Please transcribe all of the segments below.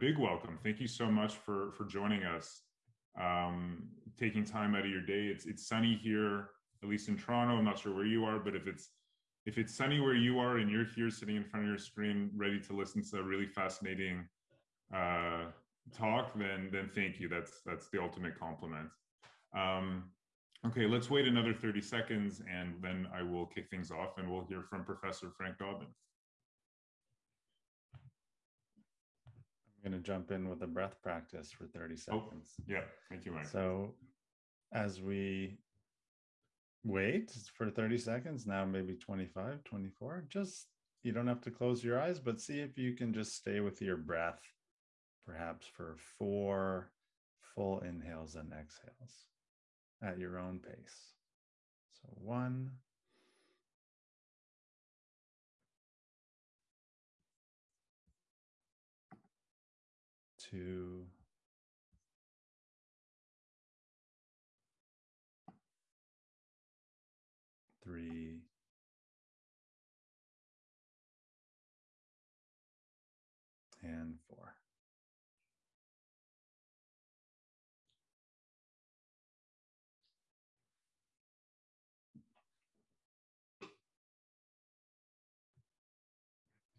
big welcome. Thank you so much for for joining us, um, taking time out of your day. It's it's sunny here, at least in Toronto. I'm not sure where you are, but if it's if it's sunny where you are and you're here sitting in front of your screen, ready to listen to a really fascinating uh, talk, then then thank you. That's that's the ultimate compliment. Um, okay, let's wait another 30 seconds, and then I will kick things off, and we'll hear from Professor Frank Dobbin. I'm going to jump in with a breath practice for 30 seconds. Oh, yeah, thank you, Mike. So as we wait for 30 seconds, now maybe 25, 24, just you don't have to close your eyes, but see if you can just stay with your breath, perhaps for four full inhales and exhales at your own pace. So one, two, three, and four.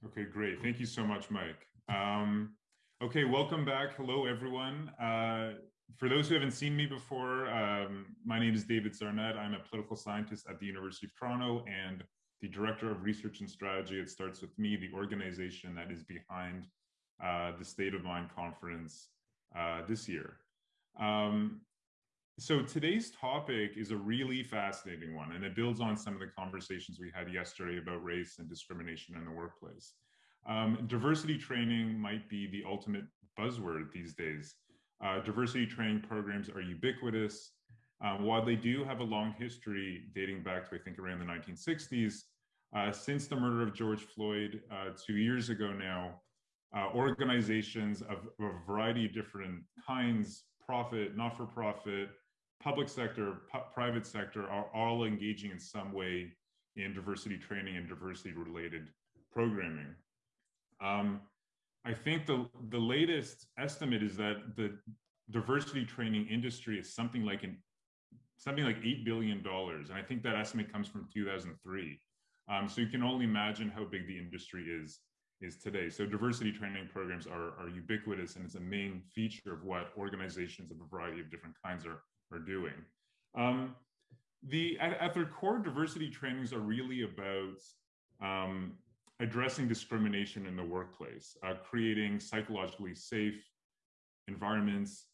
Okay, great. Thank you so much, Mike. Um, Okay, welcome back. Hello, everyone. Uh, for those who haven't seen me before, um, my name is David Zarnett. I'm a political scientist at the University of Toronto and the Director of Research and Strategy It Starts With Me, the organization that is behind uh, the State of Mind conference uh, this year. Um, so today's topic is a really fascinating one, and it builds on some of the conversations we had yesterday about race and discrimination in the workplace. Um, diversity training might be the ultimate buzzword these days. Uh, diversity training programs are ubiquitous. Um, while they do have a long history dating back to, I think, around the 1960s, uh, since the murder of George Floyd uh, two years ago now, uh, organizations of, of, a variety of different kinds, profit, not for profit, public sector, private sector, are all engaging in some way in diversity training and diversity related programming. Um, I think the, the latest estimate is that the diversity training industry is something like an something like $8 billion. And I think that estimate comes from 2003. Um, so you can only imagine how big the industry is, is today. So diversity training programs are, are ubiquitous and it's a main feature of what organizations of a variety of different kinds are, are doing. Um, the, at, at, their core, diversity trainings are really about um, addressing discrimination in the workplace, uh, creating psychologically safe environments,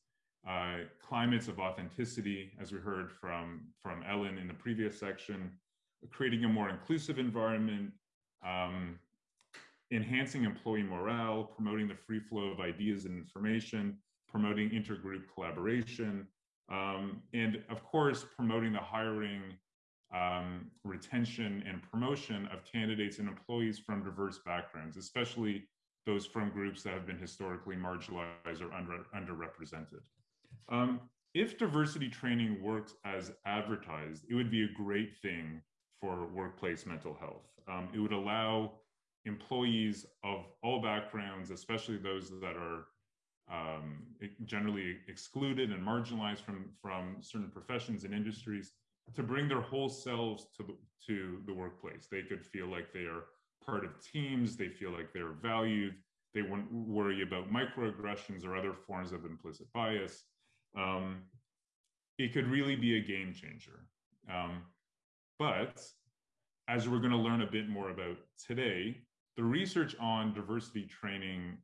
uh, climates of authenticity, as we heard from, from Ellen in the previous section, creating a more inclusive environment, um, enhancing employee morale, promoting the free flow of ideas and information, promoting intergroup collaboration, um, and of course, promoting the hiring um, retention and promotion of candidates and employees from diverse backgrounds, especially those from groups that have been historically marginalized or under, underrepresented. Um, if diversity training works as advertised, it would be a great thing for workplace mental health. Um, it would allow employees of all backgrounds, especially those that are um, generally excluded and marginalized from, from certain professions and industries, to bring their whole selves to the, to the workplace. They could feel like they are part of teams, they feel like they're valued, they wouldn't worry about microaggressions or other forms of implicit bias. Um, it could really be a game changer. Um, but as we're going to learn a bit more about today, the research on diversity training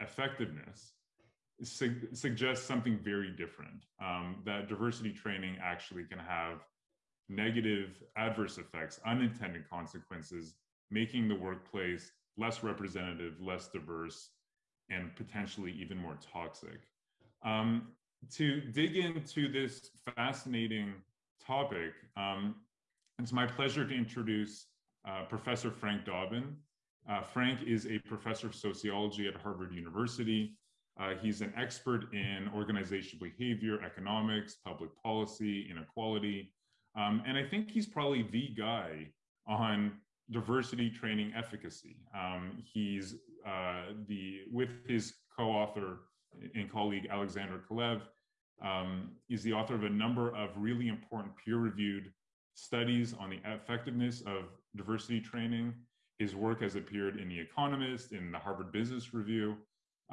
effectiveness su suggests something very different, um, that diversity training actually can have negative adverse effects, unintended consequences, making the workplace less representative, less diverse, and potentially even more toxic. Um, to dig into this fascinating topic, um, it's my pleasure to introduce uh, Professor Frank Dobbin. Uh, Frank is a professor of sociology at Harvard University. Uh, he's an expert in organizational behavior, economics, public policy, inequality. Um, and I think he's probably the guy on diversity training efficacy. Um, he's uh, the, with his co-author and colleague Alexandra Kalev um, is the author of a number of really important peer-reviewed studies on the effectiveness of diversity training. His work has appeared in The Economist, in the Harvard Business Review,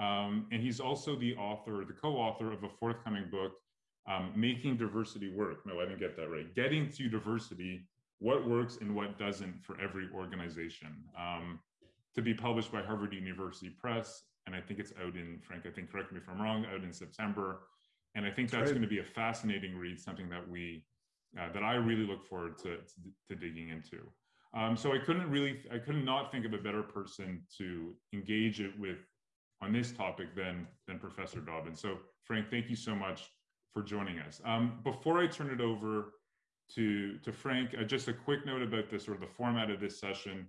um, and he's also the author, the co-author of a forthcoming book, um, Making Diversity Work. No, I didn't get that right. Getting to Diversity, What Works and What Doesn't for Every Organization. Um, to be published by Harvard University Press. And I think it's out in, Frank, I think, correct me if I'm wrong, out in September. And I think that's, that's right. going to be a fascinating read, something that we, uh, that I really look forward to, to, to digging into. Um, so I couldn't really, I could not think of a better person to engage it with on this topic than, than Professor Dobbin. So Frank, thank you so much for joining us. Um, before I turn it over to, to Frank, uh, just a quick note about sort of the format of this session.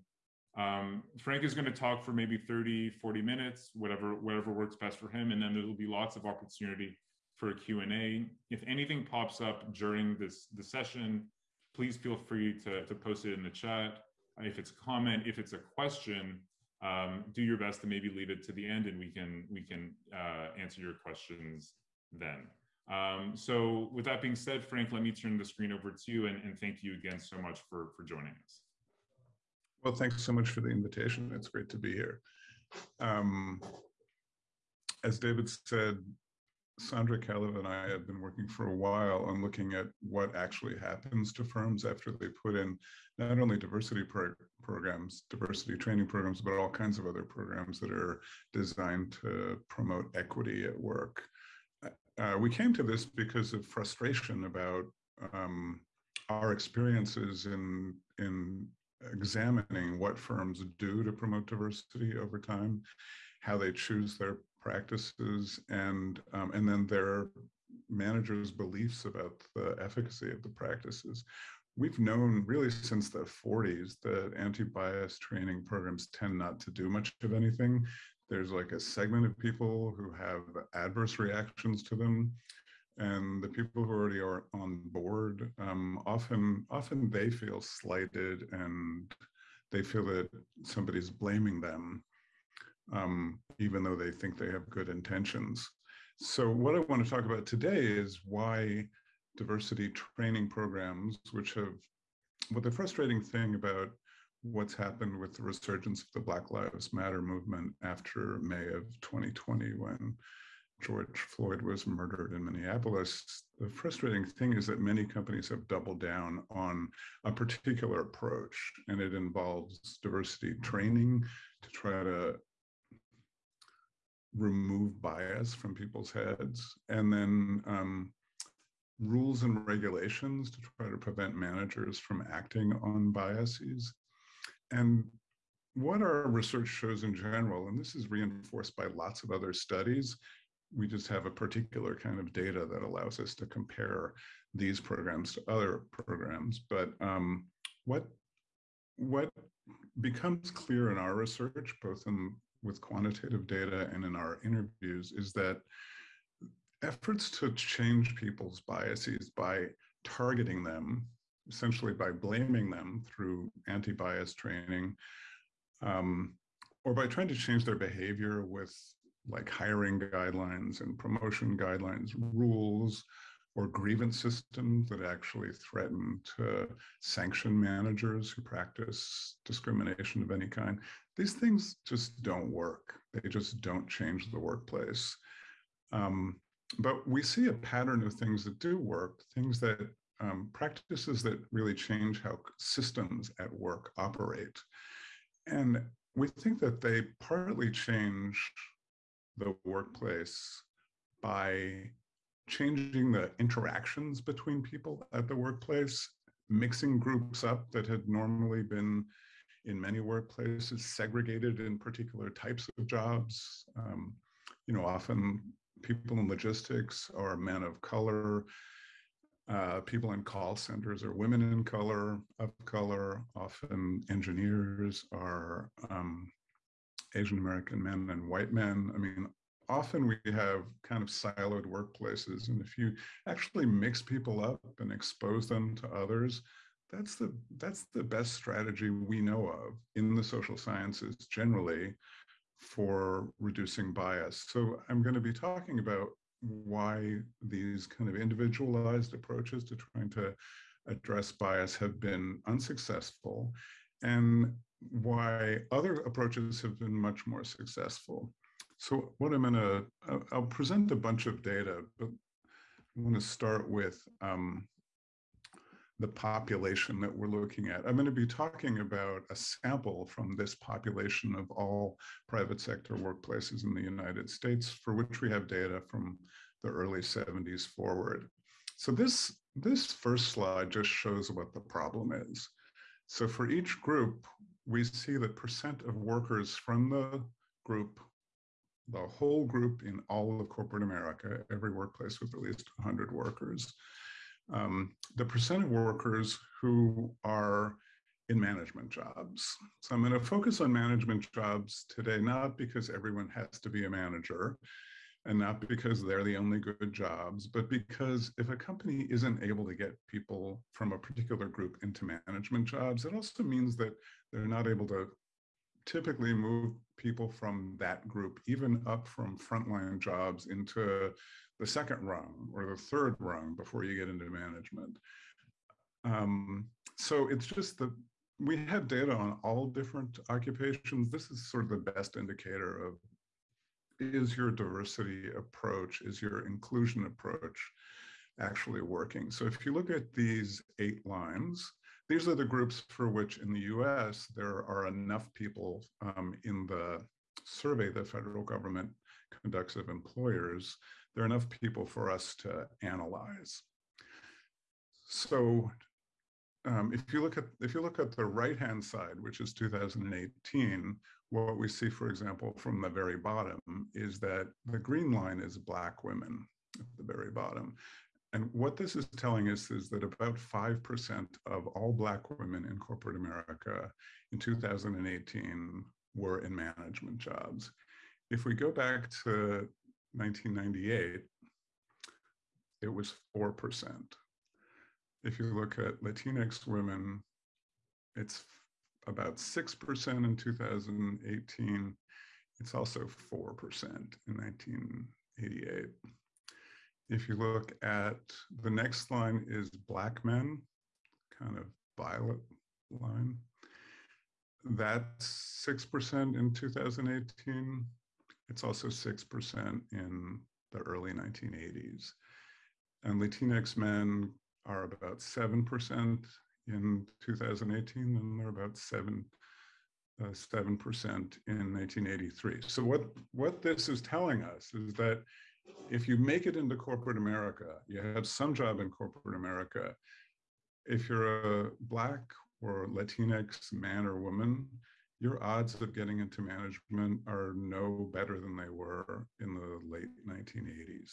Um, Frank is going to talk for maybe 30, 40 minutes, whatever, whatever works best for him. And then there will be lots of opportunity for a Q&A. If anything pops up during this the session, please feel free to, to post it in the chat. If it's a comment, if it's a question, um, do your best to maybe leave it to the end and we can, we can uh, answer your questions then. Um, so with that being said, Frank, let me turn the screen over to you and, and thank you again so much for, for joining us. Well, thanks so much for the invitation. It's great to be here. Um, as David said, Sandra Kalev and I have been working for a while on looking at what actually happens to firms after they put in not only diversity pro programs, diversity training programs, but all kinds of other programs that are designed to promote equity at work. Uh, we came to this because of frustration about um, our experiences in in examining what firms do to promote diversity over time, how they choose their practices, and um, and then their managers' beliefs about the efficacy of the practices. We've known really since the 40s that anti-bias training programs tend not to do much of anything. There's like a segment of people who have adverse reactions to them and the people who already are on board um, often often they feel slighted and they feel that somebody's blaming them um, even though they think they have good intentions. So what i want to talk about today is why diversity training programs which have what the frustrating thing about what's happened with the resurgence of the black lives matter movement after may of 2020 when George Floyd was murdered in Minneapolis, the frustrating thing is that many companies have doubled down on a particular approach, and it involves diversity training to try to remove bias from people's heads, and then um, rules and regulations to try to prevent managers from acting on biases. And what our research shows in general, and this is reinforced by lots of other studies, we just have a particular kind of data that allows us to compare these programs to other programs. But um, what what becomes clear in our research, both in with quantitative data and in our interviews, is that efforts to change people's biases by targeting them, essentially by blaming them through anti-bias training, um, or by trying to change their behavior with like hiring guidelines and promotion guidelines, rules, or grievance systems that actually threaten to sanction managers who practice discrimination of any kind. These things just don't work. They just don't change the workplace. Um, but we see a pattern of things that do work, things that um, practices that really change how systems at work operate. And we think that they partly change the workplace by changing the interactions between people at the workplace, mixing groups up that had normally been in many workplaces segregated in particular types of jobs. Um, you know, often people in logistics are men of color. Uh, people in call centers are women in color, of color. Often engineers are um, Asian American men and white men. I mean, often we have kind of siloed workplaces. And if you actually mix people up and expose them to others, that's the that's the best strategy we know of in the social sciences generally for reducing bias. So I'm going to be talking about why these kind of individualized approaches to trying to address bias have been unsuccessful and why other approaches have been much more successful. So what I'm gonna, I'll present a bunch of data, but I'm gonna start with um, the population that we're looking at. I'm going to be talking about a sample from this population of all private sector workplaces in the United States for which we have data from the early 70s forward. So this, this first slide just shows what the problem is. So for each group, we see the percent of workers from the group, the whole group in all of corporate America, every workplace with at least 100 workers, um, the percent of workers who are in management jobs. So I'm going to focus on management jobs today, not because everyone has to be a manager and not because they're the only good jobs, but because if a company isn't able to get people from a particular group into management jobs, it also means that they're not able to typically move people from that group, even up from frontline jobs into the second rung or the third rung before you get into management. Um, so it's just that we have data on all different occupations. This is sort of the best indicator of is your diversity approach, is your inclusion approach actually working? So if you look at these eight lines, these are the groups for which in the US, there are enough people um, in the survey the federal government conducts of employers there are enough people for us to analyze. So um, if you look at if you look at the right hand side, which is 2018, what we see, for example, from the very bottom is that the green line is black women at the very bottom. And what this is telling us is that about 5% of all black women in corporate America in 2018 were in management jobs. If we go back to 1998, it was 4%. If you look at Latinx women, it's about 6% in 2018. It's also 4% in 1988. If you look at the next line is black men, kind of violet line. That's 6% in 2018. It's also 6% in the early 1980s. And Latinx men are about 7% in 2018, and they're about 7 uh, 7% in 1983. So what, what this is telling us is that if you make it into corporate America, you have some job in corporate America, if you're a Black or Latinx man or woman, your odds of getting into management are no better than they were in the late 1980s.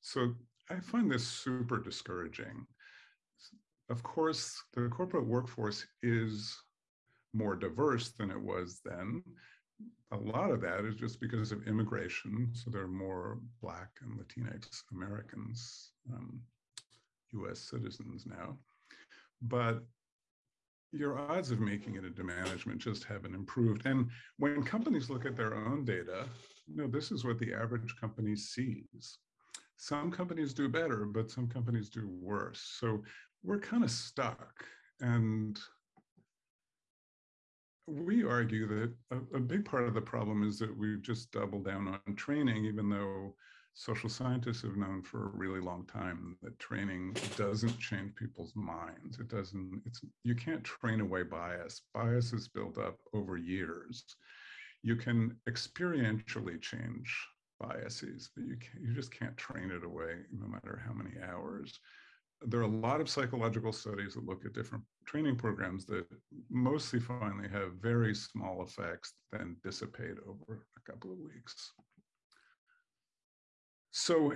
So I find this super discouraging. Of course, the corporate workforce is more diverse than it was then. A lot of that is just because of immigration. So there are more Black and Latinx Americans, um, US citizens now. But your odds of making it into management just haven't improved. And when companies look at their own data, you know, this is what the average company sees. Some companies do better, but some companies do worse. So we're kind of stuck. And we argue that a, a, big part of the problem is that we've just doubled down on training, even though social scientists have known for a really long time that training doesn't change people's minds. It doesn't, it's, you can't train away bias. Bias is built up over years. You can experientially change biases, but you, you just can't train it away no matter how many hours. There are a lot of psychological studies that look at different training programs that mostly finally have very small effects, then dissipate over a couple of weeks. So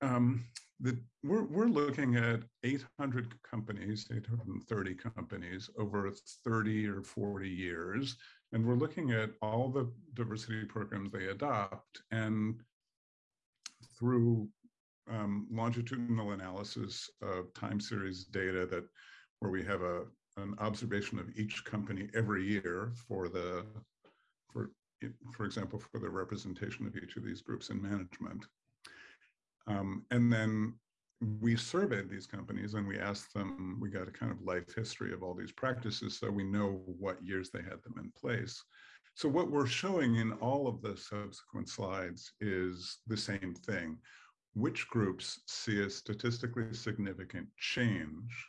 um, the, we're, we're looking at 800 companies, 830 companies over 30 or 40 years. And we're looking at all the diversity programs they adopt and through um, longitudinal analysis of time series data that where we have a, an observation of each company every year for the for for example, for the representation of each of these groups in management. Um, and then we surveyed these companies and we asked them, we got a kind of life history of all these practices so we know what years they had them in place. So what we're showing in all of the subsequent slides is the same thing. Which groups see a statistically significant change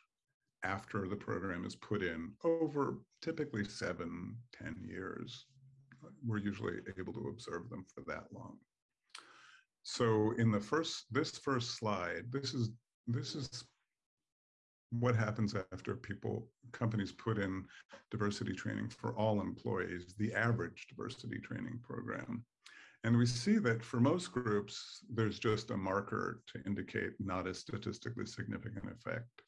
after the program is put in over typically seven, ten years. We're usually able to observe them for that long. So in the first, this first slide, this is this is what happens after people, companies put in diversity training for all employees, the average diversity training program. And we see that for most groups, there's just a marker to indicate not a statistically significant effect.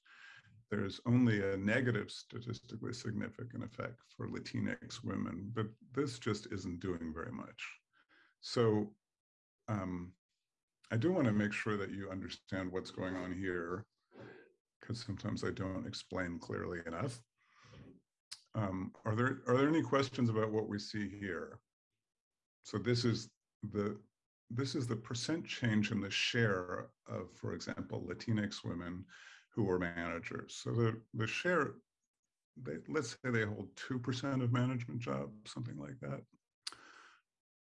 There's only a negative statistically significant effect for Latinx women, but this just isn't doing very much. So um, I do want to make sure that you understand what's going on here, because sometimes I don't explain clearly enough. Um, are there are there any questions about what we see here? So this is the this is the percent change in the share of, for example, Latinx women who are managers. So the the share, they, let's say they hold two percent of management jobs, something like that.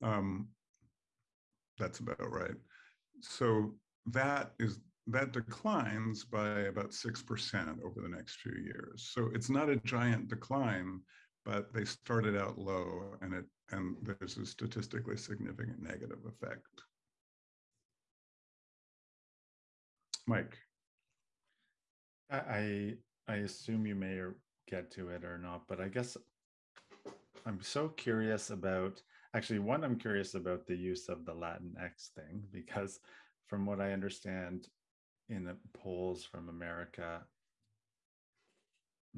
Um, that's about right so that is that declines by about 6% over the next few years. So it's not a giant decline, but they started out low and it and there's a statistically significant negative effect. Mike. I I assume you may get to it or not, but I guess I'm so curious about actually one i'm curious about the use of the Latin X thing because from what i understand in the polls from america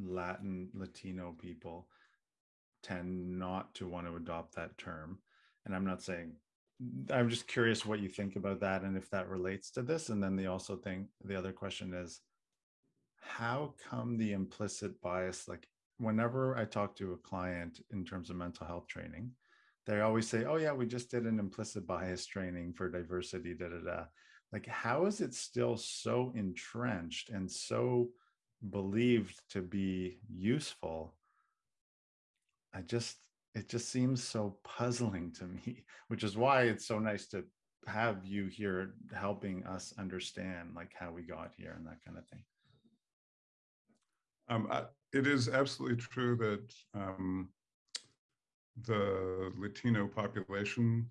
latin latino people tend not to want to adopt that term and i'm not saying i'm just curious what you think about that and if that relates to this and then the also thing the other question is how come the implicit bias like whenever i talk to a client in terms of mental health training they always say, oh yeah, we just did an implicit bias training for diversity, da da da. Like, how is it still so entrenched and so believed to be useful? I just, it just seems so puzzling to me, which is why it's so nice to have you here helping us understand like how we got here and that kind of thing. Um, I, it is absolutely true that um, the Latino population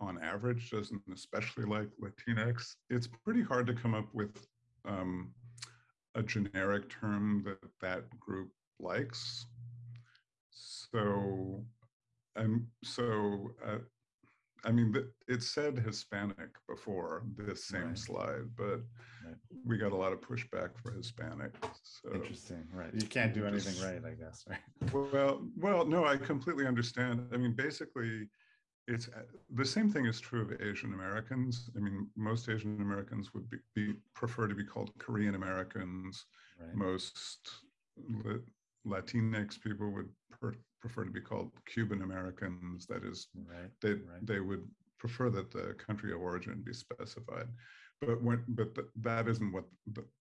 on average doesn't especially like Latinx, it's pretty hard to come up with um, a generic term that that group likes. So, and so uh, I mean, it said Hispanic before this same right. slide, but right. we got a lot of pushback for Hispanic. So Interesting, right? You can't do anything right, I guess, right? Well, well, no, I completely understand. I mean, basically, it's uh, the same thing is true of Asian Americans. I mean, most Asian Americans would be, be prefer to be called Korean Americans. Right. Most Latinx people would per, prefer to be called Cuban Americans. That is, right, they right. they would prefer that the country of origin be specified. But when but th that isn't what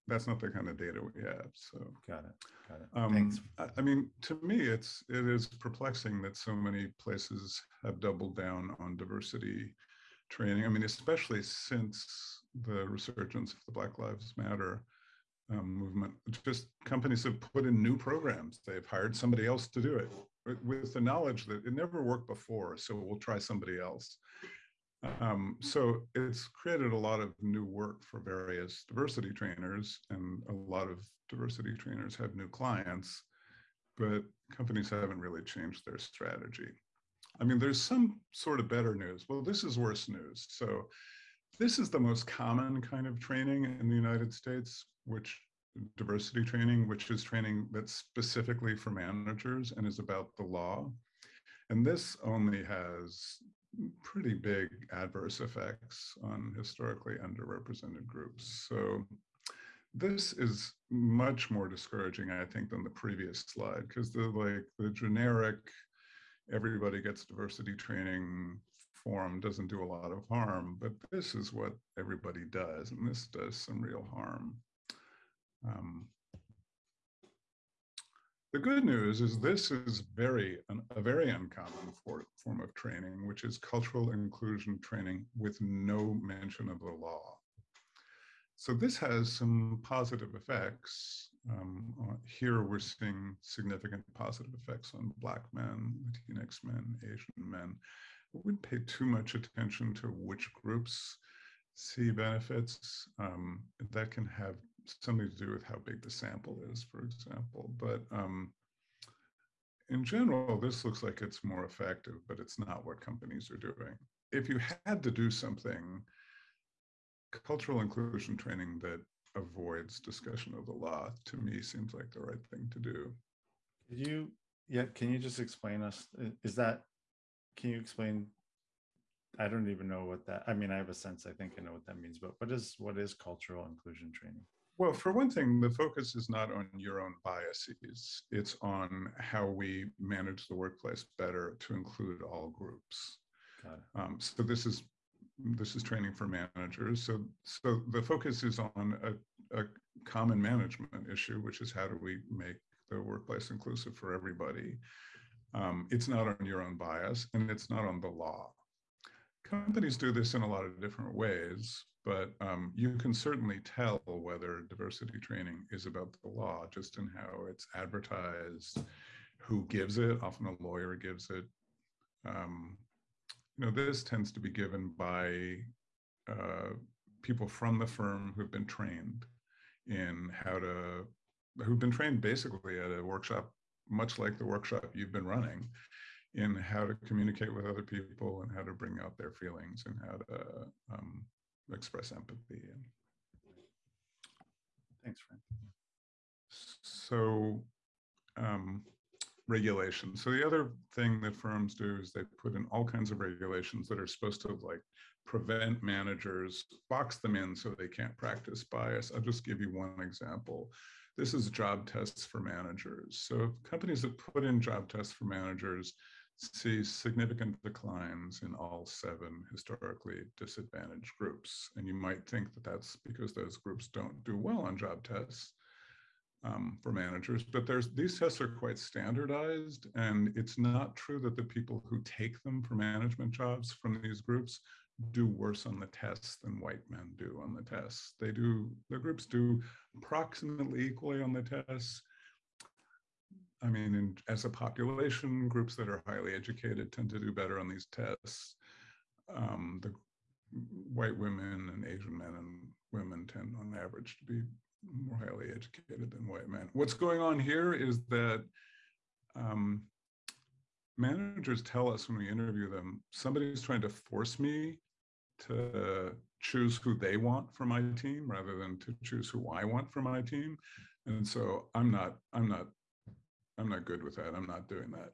that's not the kind of data we have. So got it. Got it. Um, Thanks. I, I mean, to me, it's it is perplexing that so many places have doubled down on diversity training. I mean, especially since the resurgence of the Black Lives Matter um, movement. Just companies have put in new programs. They've hired somebody else to do it with the knowledge that it never worked before, so we'll try somebody else. Um, so it's created a lot of new work for various diversity trainers, and a lot of diversity trainers have new clients, but companies haven't really changed their strategy. I mean, there's some sort of better news. Well, this is worse news. So this is the most common kind of training in the United States, which diversity training, which is training that's specifically for managers and is about the law. And this only has pretty big adverse effects on historically underrepresented groups. So this is much more discouraging, I think, than the previous slide, because the like the generic, everybody gets diversity training forum doesn't do a lot of harm, but this is what everybody does, and this does some real harm. Um, the good news is this is very a very uncommon for, form of training, which is cultural inclusion training with no mention of the law. So this has some positive effects. Um, uh, here we're seeing significant positive effects on Black men, Latinx men, Asian men. I wouldn't pay too much attention to which groups see benefits. Um, that can have something to do with how big the sample is, for example. But um, in general, this looks like it's more effective, but it's not what companies are doing. If you had to do something, cultural inclusion training that avoids discussion of the law to me seems like the right thing to do. Could you, yeah, can you just explain us, is that, can you explain I don't even know what that, I mean, I have a sense, I think I know what that means, but what is, what is cultural inclusion training? Well, for one thing, the focus is not on your own biases. It's on how we manage the workplace better to include all groups. Um, so this is this is training for managers. So so the focus is on a, a common management issue, which is how do we make the workplace inclusive for everybody. Um, it's not on your own bias, and it's not on the law. Companies do this in a lot of different ways, but um, you can certainly tell whether diversity training is about the law just in how it's advertised, who gives it, often a lawyer gives it. Um, you know, this tends to be given by uh, people from the firm who've been trained in how to, who've been trained basically at a workshop, much like the workshop you've been running, in how to communicate with other people and how to bring out their feelings and how to um, express empathy. And Thanks, Frank. So um, regulation. So the other thing that firms do is they put in all kinds of regulations that are supposed to like prevent managers, box them in so they can't practice bias. I'll just give you one example. This is job tests for managers. So companies that put in job tests for managers see significant declines in all seven historically disadvantaged groups. And you might think that that's because those groups don't do well on job tests um, for managers, but there's these tests are quite standardized and it's not true that the people who take them for management jobs from these groups do worse on the tests than white men do on the tests. They do, the groups do approximately equally on the tests, I mean, in, as a population, groups that are highly educated tend to do better on these tests. Um, the white women and Asian men and women tend on average to be more highly educated than white men. What's going on here is that um, managers tell us when we interview them, somebody's trying to force me to choose who they want for my team rather than to choose who I want for my team. And so I'm not, I'm not I'm not good with that. I'm not doing that.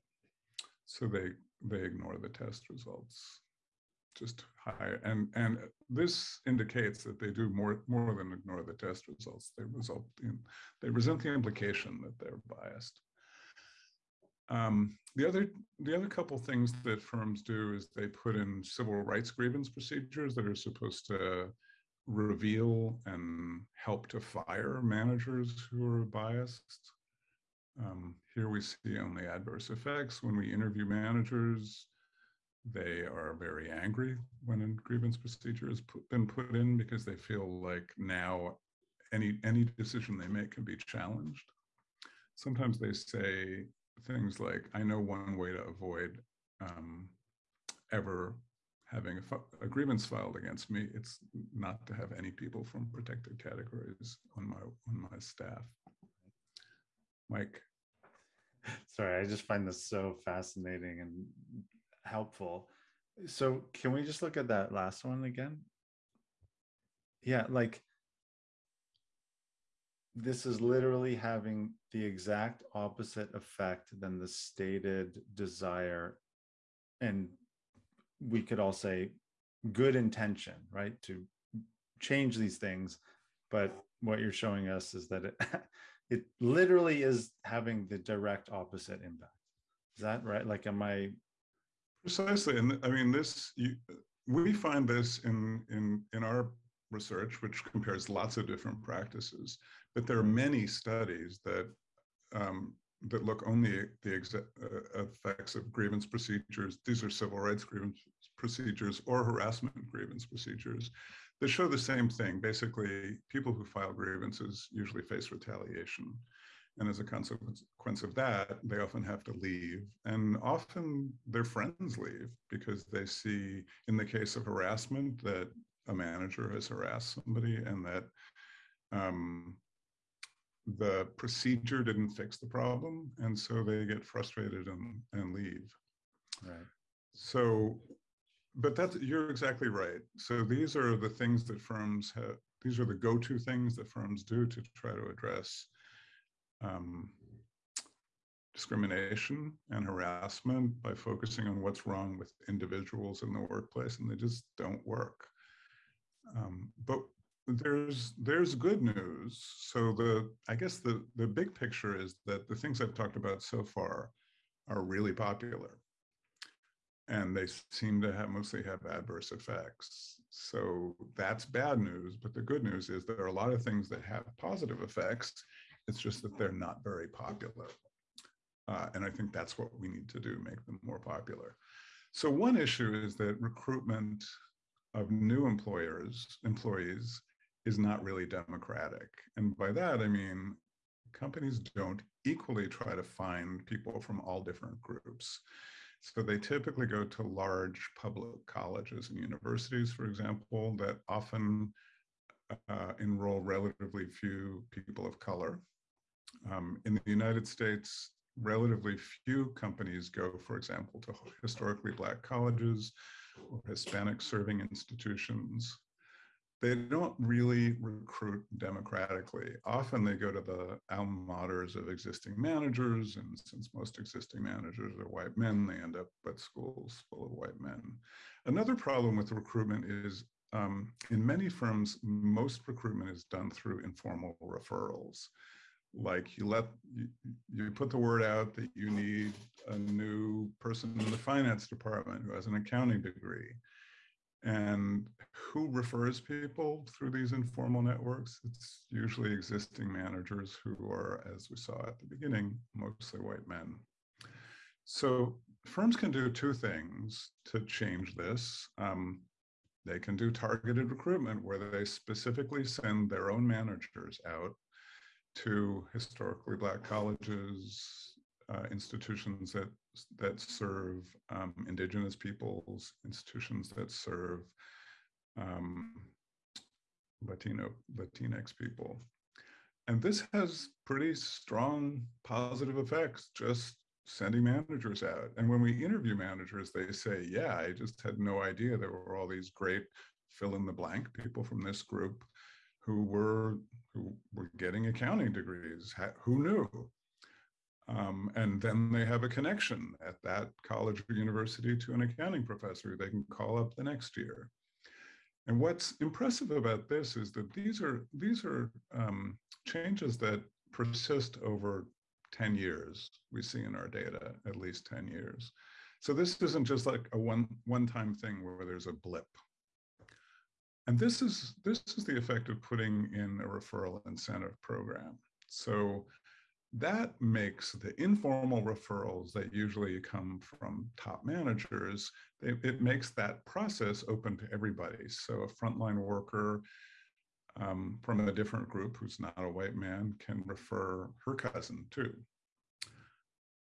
So they they ignore the test results. Just high and and this indicates that they do more more than ignore the test results. They result in they resent the implication that they're biased. Um, the other the other couple things that firms do is they put in civil rights grievance procedures that are supposed to reveal and help to fire managers who are biased. Um, here we see only adverse effects. When we interview managers, they are very angry when a grievance procedure has put, been put in because they feel like now any, any decision they make can be challenged. Sometimes they say things like, I know one way to avoid um, ever having a, a, grievance filed against me, it's not to have any people from protected categories on my on my staff. Mike. Sorry, I just find this so fascinating and helpful. So can we just look at that last one again? Yeah, like this is literally having the exact opposite effect than the stated desire. And we could all say good intention, right? To change these things. But what you're showing us is that it it literally is having the direct opposite impact. Is that right? Like, am I? Precisely, and I mean this. You, we find this in in in our research, which compares lots of different practices. But there are many studies that um, that look only at the uh, effects of grievance procedures. These are civil rights grievance procedures or harassment grievance procedures that show the same thing. Basically, people who file grievances usually face retaliation. And as a consequence of that, they often have to leave. And often their friends leave because they see, in the case of harassment, that a manager has harassed somebody and that um, the procedure didn't fix the problem. And so they get frustrated and, and leave. Right. So, but that's, you're exactly right. So these are the things that firms have, these are the go-to things that firms do to try to address um, discrimination and harassment by focusing on what's wrong with individuals in the workplace, and they just don't work. Um, but there's there's good news. So the I guess the the big picture is that the things I've talked about so far are really popular, and they seem to have mostly have adverse effects. So that's bad news. But the good news is there are a lot of things that have positive effects, it's just that they're not very popular. Uh, and I think that's what we need to do, make them more popular. So one issue is that recruitment of new employers, employees, is not really democratic. And by that, I mean, companies don't equally try to find people from all different groups. So they typically go to large public colleges and universities, for example, that often uh, enroll relatively few people of color. Um, in the United States, relatively few companies go, for example, to historically Black colleges or Hispanic serving institutions. They don't really recruit democratically. Often they go to the alma maters of existing managers, and since most existing managers are white men, they end up at schools full of white men. Another problem with recruitment is um, in many firms, most recruitment is done through informal referrals like you let you, you put the word out that you need a new person in the finance department who has an accounting degree and who refers people through these informal networks? It's usually existing managers who are as we saw at the beginning mostly white men. So firms can do two things to change this. Um, they can do targeted recruitment where they specifically send their own managers out to historically Black colleges, uh, institutions that that serve um, indigenous peoples, institutions that serve um, Latino Latinx people. And this has pretty strong positive effects, just sending managers out. And when we interview managers, they say, yeah, I just had no idea there were all these great fill in the blank people from this group who were who were getting accounting degrees. Who knew? Um, and then they have a connection at that college or university to an accounting professor they can call up the next year. And what's impressive about this is that these are these are um, changes that persist over 10 years. We see in our data at least 10 years. So this isn't just like a one one-time thing where there's a blip. And this is, this is the effect of putting in a referral incentive program. So that makes the informal referrals that usually come from top managers, it, it makes that process open to everybody. So a frontline worker um, from a different group who's not a white man can refer her cousin too.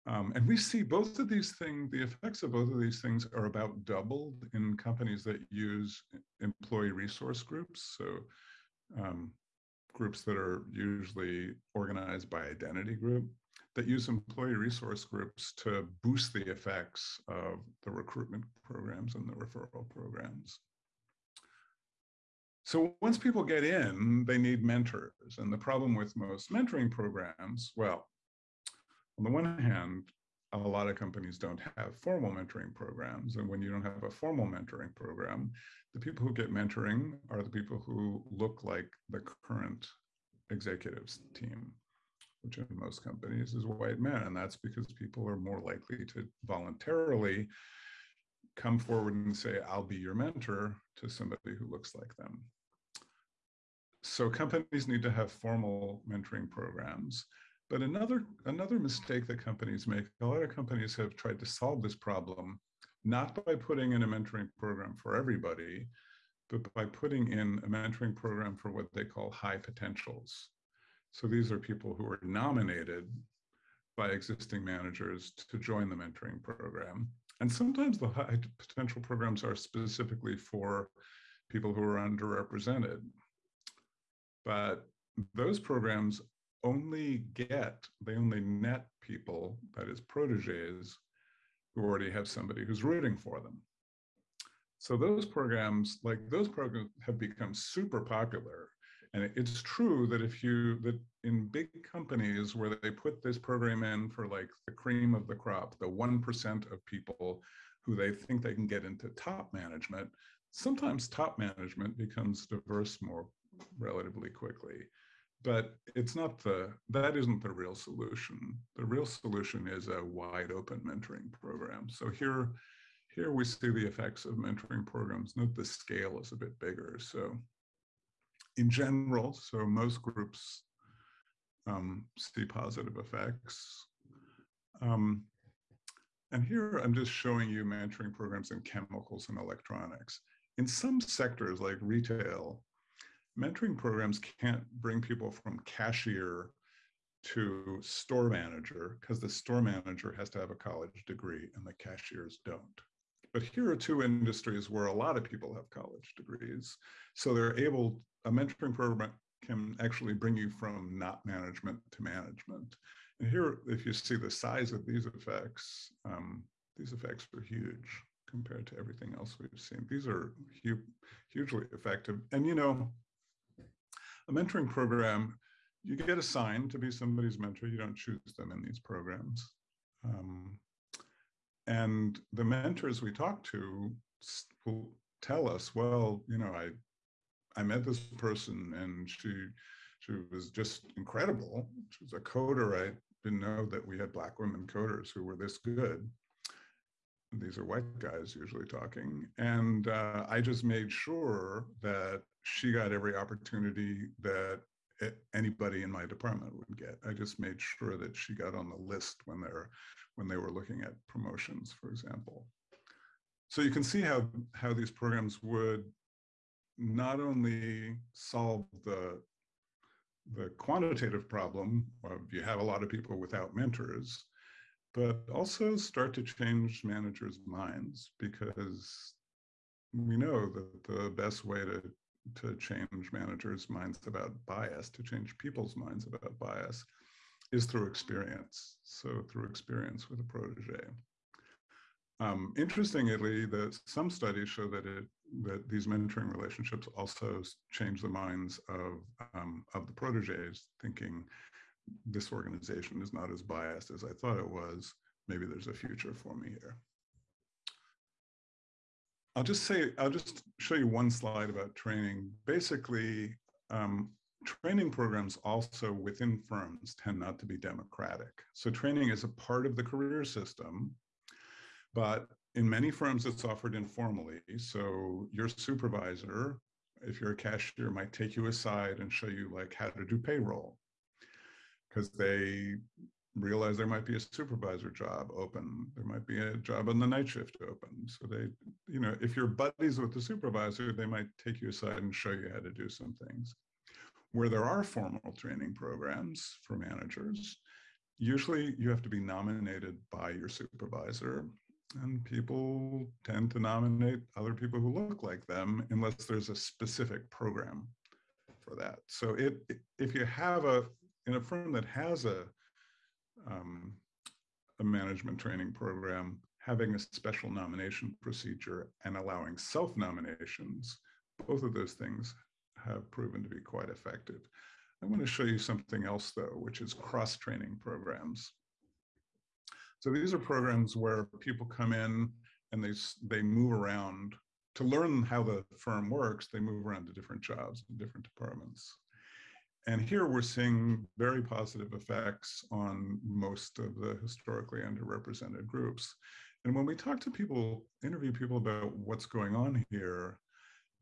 Um, and we see both of these things, the effects of both of these things are about doubled in companies that use employee resource groups. So um, groups that are usually organized by identity group that use employee resource groups to boost the effects of the recruitment programs and the referral programs. So once people get in, they need mentors. And the problem with most mentoring programs, well, on the one hand, a lot of companies don't have formal mentoring programs. And when you don't have a formal mentoring program, the people who get mentoring are the people who look like the current executives team. which in most companies is white men. And that's because people are more likely to voluntarily come forward and say, I'll be your mentor to somebody who looks like them. So companies need to have formal mentoring programs. But another, another mistake that companies make, a lot of companies have tried to solve this problem, not by putting in a mentoring program for everybody, but by putting in a mentoring program for what they call high potentials. So these are people who are nominated by existing managers to join the mentoring program. And sometimes the high potential programs are specifically for people who are underrepresented. But those programs only get, they only net people, that is proteges, who already have somebody who's rooting for them. So those programs, like those programs have become super popular. And it's true that if you, that in big companies where they put this program in for like the cream of the crop, the 1% of people who they think they can get into top management, sometimes top management becomes diverse more relatively quickly. But it's not the, that isn't the real solution. The real solution is a wide open mentoring program. So here, here we see the effects of mentoring programs. Note the scale is a bit bigger. So in general, so most groups um, see positive effects. Um, and here I'm just showing you mentoring programs in chemicals and electronics. In some sectors like retail, mentoring programs can't bring people from cashier to store manager because the store manager has to have a college degree and the cashiers don't. But here are two industries where a lot of people have college degrees. So they're able, a mentoring program can actually bring you from not management to management. And here, if you see the size of these effects, um, these effects are huge compared to everything else we've seen. These are hu hugely effective. And you know, a mentoring program, you get assigned to be somebody's mentor. You don't choose them in these programs. Um, and the mentors we talk to will tell us, well, you know, I I met this person and she she was just incredible. She was a coder. I didn't know that we had black women coders who were this good. These are white guys usually talking. And uh, I just made sure that she got every opportunity that anybody in my department would get. I just made sure that she got on the list when they're when they were looking at promotions, for example. So you can see how, how these programs would not only solve the, the quantitative problem of you have a lot of people without mentors, but also start to change managers' minds because we know that the best way to, to change managers' minds about bias, to change people's minds about bias, is through experience. So through experience with a protege. Um, interestingly, some studies show that it that these mentoring relationships also change the minds of um, of the proteges, thinking this organization is not as biased as I thought it was. Maybe there's a future for me here. I'll just say, I'll just show you one slide about training. Basically, um, training programs also within firms tend not to be democratic. So training is a part of the career system, but in many firms it's offered informally. So your supervisor, if you're a cashier, might take you aside and show you like how to do payroll because they realize there might be a supervisor job open. There might be a job on the night shift open. So they, you know, if you're buddies with the supervisor, they might take you aside and show you how to do some things where there are formal training programs for managers, usually you have to be nominated by your supervisor and people tend to nominate other people who look like them unless there's a specific program for that. So it, if you have a, in a firm that has a, um, a management training program, having a special nomination procedure and allowing self-nominations, both of those things have proven to be quite effective. I want to show you something else though, which is cross-training programs. So these are programs where people come in and they, they move around to learn how the firm works, they move around to different jobs in different departments. And here we're seeing very positive effects on most of the historically underrepresented groups. And when we talk to people, interview people about what's going on here,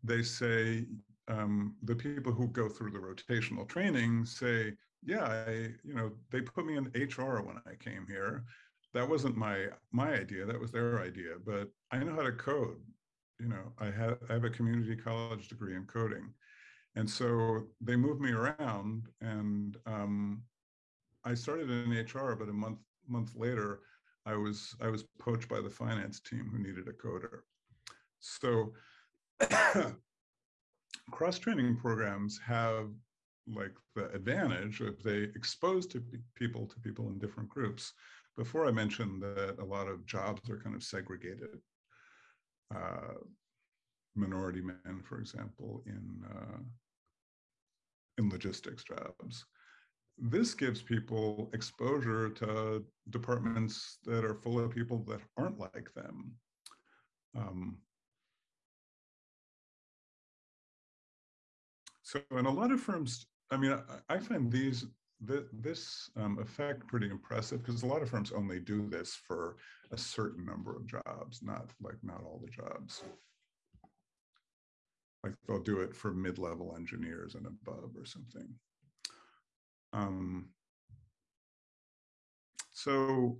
they say um, the people who go through the rotational training say, yeah, I, you know, they put me in HR when I came here. That wasn't my my idea. That was their idea. But I know how to code. You know, I have I have a community college degree in coding, and so they moved me around. And um, I started in HR, but a month month later, I was I was poached by the finance team who needed a coder. So cross training programs have like the advantage if they expose to people to people in different groups. Before I mentioned that a lot of jobs are kind of segregated. Uh, minority men, for example, in uh, in logistics jobs. This gives people exposure to departments that are full of people that aren't like them. Um, so in a lot of firms, I mean, I, I find these th this um, effect pretty impressive because a lot of firms only do this for a certain number of jobs, not like not all the jobs. Like they'll do it for mid-level engineers and above or something. Um, so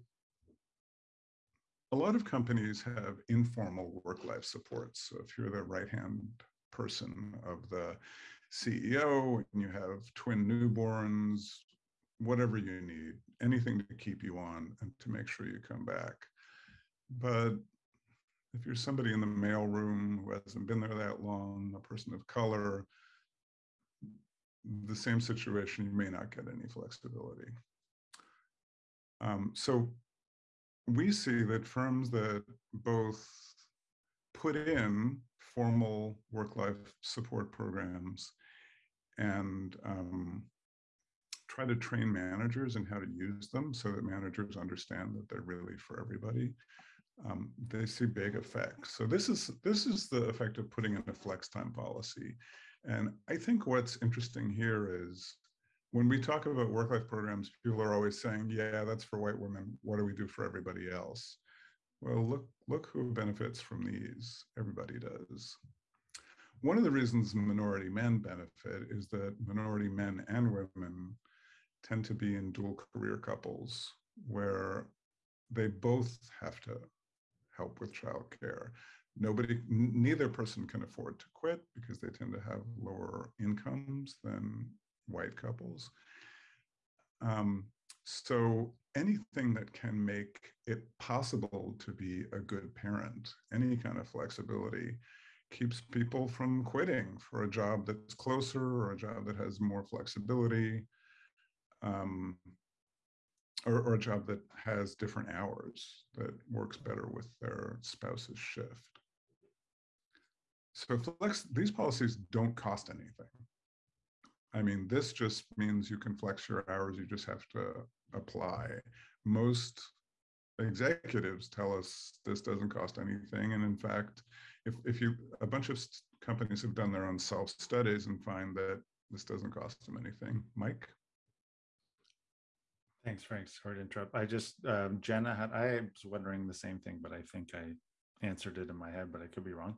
a lot of companies have informal work-life support. So if you're the right-hand person of the CEO and you have twin newborns, whatever you need, anything to keep you on and to make sure you come back. But if you're somebody in the mailroom who hasn't been there that long, a person of color, the same situation, you may not get any flexibility. Um, so we see that firms that both put in formal work-life support programs and um, try to train managers in how to use them so that managers understand that they're really for everybody. Um, they see big effects. So this is this is the effect of putting in a flex time policy. And I think what's interesting here is when we talk about work-life programs, people are always saying, yeah, that's for white women. What do we do for everybody else? Well, look, look who benefits from these. Everybody does. One of the reasons minority men benefit is that minority men and women tend to be in dual career couples where they both have to help with childcare. Nobody, neither person can afford to quit because they tend to have lower incomes than white couples. Um, so anything that can make it possible to be a good parent, any kind of flexibility, keeps people from quitting for a job that's closer or a job that has more flexibility, um, or, or a job that has different hours that works better with their spouse's shift. So flex, these policies don't cost anything. I mean, this just means you can flex your hours, you just have to apply. Most executives tell us this doesn't cost anything. And in fact, if, if you, a bunch of companies have done their own self-studies and find that this doesn't cost them anything. Mike? Thanks, Frank. Sorry to interrupt. I just, um, Jenna had, I was wondering the same thing, but I think I answered it in my head, but I could be wrong.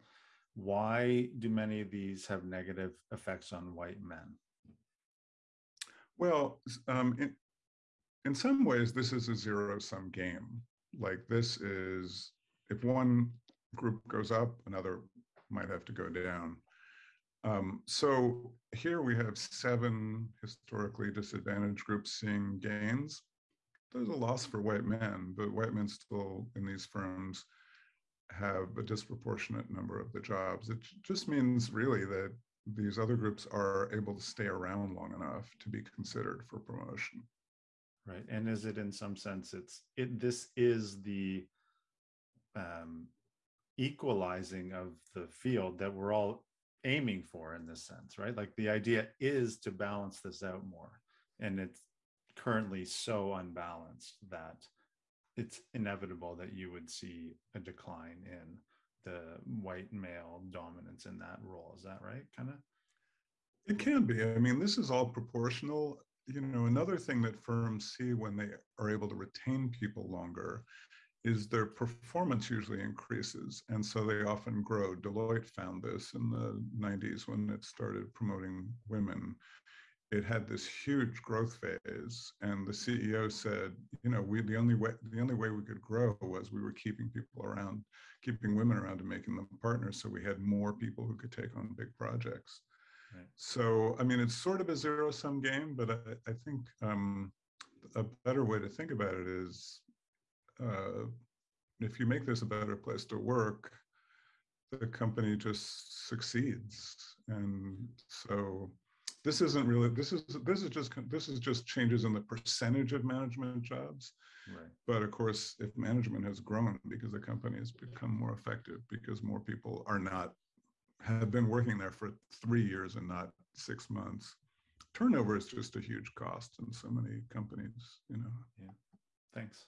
Why do many of these have negative effects on white men? Well, um, in, in some ways, this is a zero sum game. Like this is, if one group goes up, another might have to go down. Um, so here we have seven historically disadvantaged groups seeing gains. There's a loss for white men, but white men still in these firms have a disproportionate number of the jobs. It just means really that these other groups are able to stay around long enough to be considered for promotion. Right. And is it in some sense it's it this is the um equalizing of the field that we're all aiming for in this sense, right? Like the idea is to balance this out more. And it's currently so unbalanced that it's inevitable that you would see a decline in the white male dominance in that role. Is that right? Kind of? It can be. I mean, this is all proportional. You know, another thing that firms see when they are able to retain people longer is their performance usually increases. And so they often grow. Deloitte found this in the 90s when it started promoting women. It had this huge growth phase. And the CEO said, you know, we the only way the only way we could grow was we were keeping people around, keeping women around and making them partners. So we had more people who could take on big projects. Right. So, I mean, it's sort of a zero sum game, but I, I think um, a better way to think about it is uh, if you make this a better place to work, the company just succeeds. And so this isn't really, this is, this is just, this is just changes in the percentage of management jobs. Right. But of course, if management has grown because the company has become more effective because more people are not have been working there for three years and not six months. Turnover is just a huge cost in so many companies, you know. Yeah. Thanks.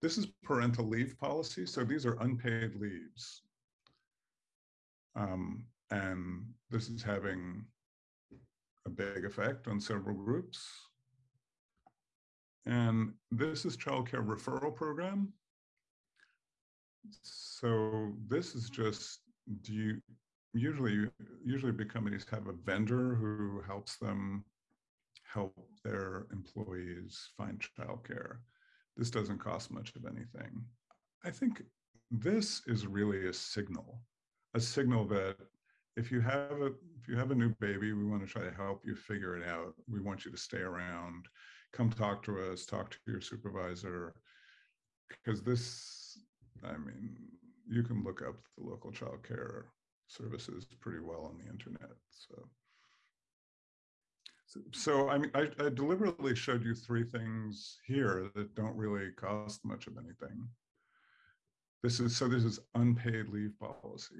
This is parental leave policy. So these are unpaid leaves. Um, and this is having a big effect on several groups. And this is childcare referral program. So this is just, do you, usually usually big companies have a vendor who helps them help their employees find childcare. This doesn't cost much of anything. I think this is really a signal, a signal that if you have a if you have a new baby, we want to try to help you figure it out. We want you to stay around, come talk to us, talk to your supervisor, because this, I mean, you can look up the local child care services pretty well on the internet. So, so, I mean, I, I deliberately showed you three things here that don't really cost much of anything. This is, so this is unpaid leave policy.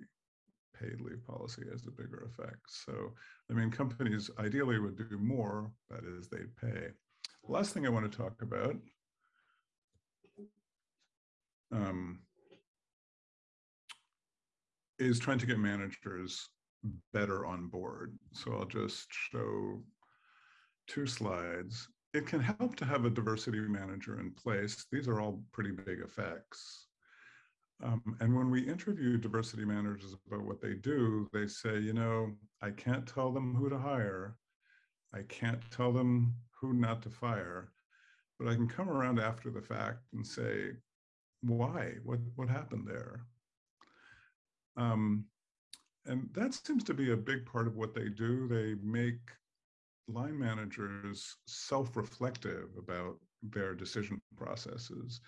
Paid leave policy has a bigger effect. So, I mean, companies ideally would do more, that is, they'd pay. Last thing I want to talk about um, is trying to get managers better on board. So I'll just show two slides. It can help to have a diversity manager in place. These are all pretty big effects. Um, and when we interview diversity managers about what they do, they say, you know, I can't tell them who to hire. I can't tell them who not to fire, but I can come around after the fact and say, why? What, what happened there? Um, and that seems to be a big part of what they do. They make line managers self-reflective about their decision processes.